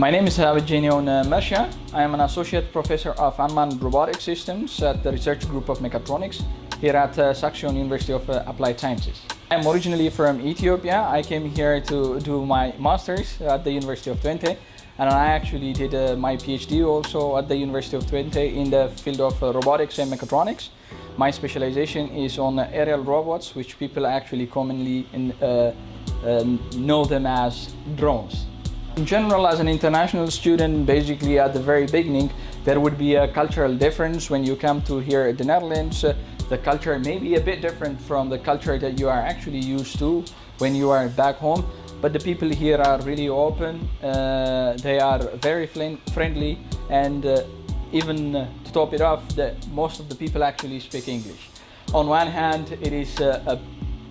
My name is Abidjanion Mesha. I am an associate professor of unmanned robotic systems at the research group of mechatronics here at uh, Saxion University of uh, Applied Sciences. I'm originally from Ethiopia. I came here to do my master's at the University of Twente and I actually did uh, my PhD also at the University of Twente in the field of uh, robotics and mechatronics. My specialization is on uh, aerial robots which people actually commonly in, uh, know them as drones. In general, as an international student, basically at the very beginning, there would be a cultural difference when you come to here at the Netherlands. Uh, the culture may be a bit different from the culture that you are actually used to when you are back home. But the people here are really open, uh, they are very friendly and uh, even to top it off, the, most of the people actually speak English. On one hand, it is uh, a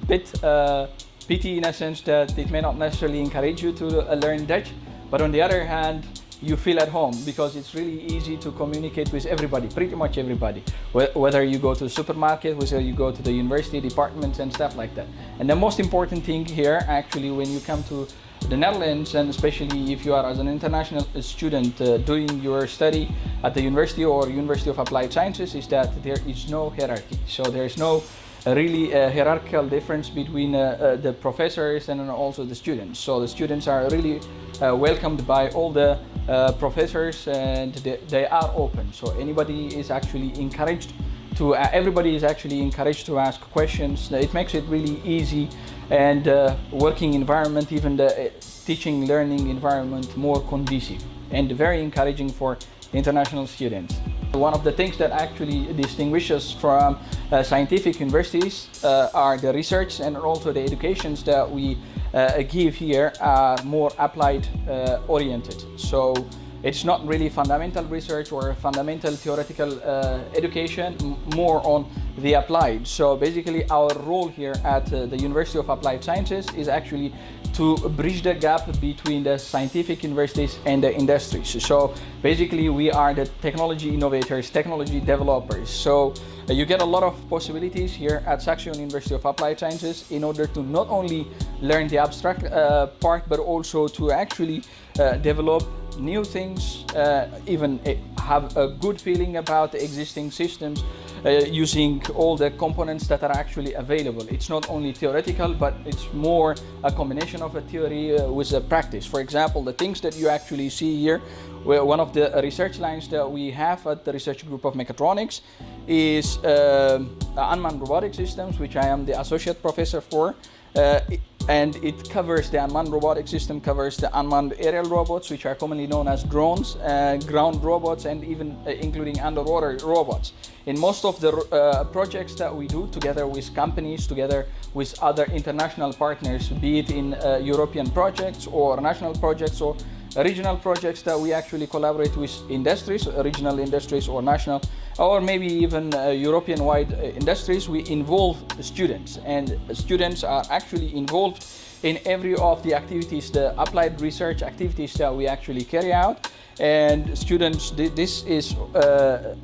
bit uh, pity in a sense that it may not necessarily encourage you to learn Dutch, but on the other hand, you feel at home because it's really easy to communicate with everybody, pretty much everybody. Whether you go to the supermarket, whether you go to the university departments and stuff like that. And the most important thing here, actually, when you come to the Netherlands, and especially if you are as an international student uh, doing your study at the university or University of Applied Sciences, is that there is no hierarchy. So there is no really uh, hierarchical difference between uh, uh, the professors and also the students. So the students are really uh, welcomed by all the uh, professors and they, they, are open. So anybody is actually encouraged to, uh, everybody is actually encouraged to ask questions. It makes it really easy and working environment, even the teaching learning environment more conducive and very encouraging for international students. One of the things that actually distinguishes from uh, scientific universities uh, are the research and also the educations that we uh, give here are more applied uh, oriented. So it's not really fundamental research or fundamental theoretical uh, education, more on the applied. So basically our role here at uh, the University of Applied Sciences is actually to bridge the gap between the scientific universities and the industries. So basically we are the technology innovators, technology developers. So uh, you get a lot of possibilities here at Saxion University of Applied Sciences in order to not only learn the abstract uh, part but also to actually uh, develop new things, uh, even have a good feeling about the existing systems uh, using all the components that are actually available. It's not only theoretical, but it's more a combination of a theory uh, with a practice. For example, the things that you actually see here, one of the research lines that we have at the research group of mechatronics is uh, unmanned robotic systems, which I am the associate professor for. Uh, and it covers the unmanned robotic system, covers the unmanned aerial robots, which are commonly known as drones, uh, ground robots, and even uh, including underwater robots. In most of the uh, projects that we do together with companies, together with other international partners, be it in uh, European projects or national projects or regional projects that we actually collaborate with industries, regional industries or national, or maybe even uh, European-wide uh, industries, we involve students and students are actually involved in every of the activities, the applied research activities that we actually carry out. And students, this is uh,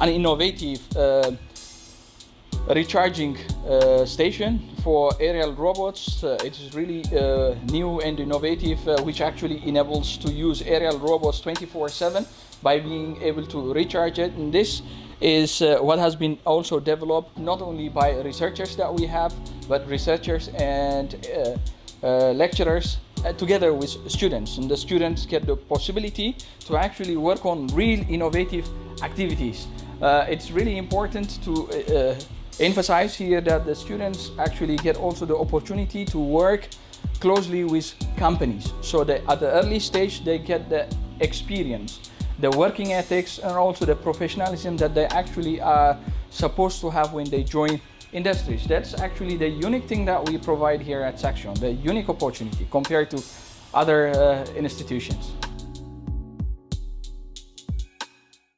an innovative uh, recharging uh, station for aerial robots. Uh, it is really uh, new and innovative, uh, which actually enables to use aerial robots 24-7 by being able to recharge it. And this is uh, what has been also developed not only by researchers that we have, but researchers and uh, lecturers together with students. And the students get the possibility to actually work on real innovative activities. it's really important to emphasize here that the students actually get also the opportunity to work closely with companies. So that at the early stage, they get the experience, the working ethics, and also the professionalism that they actually are supposed to have when they join industries. That's actually the unique thing that we provide here at Saxion, the unique opportunity compared to other uh, institutions.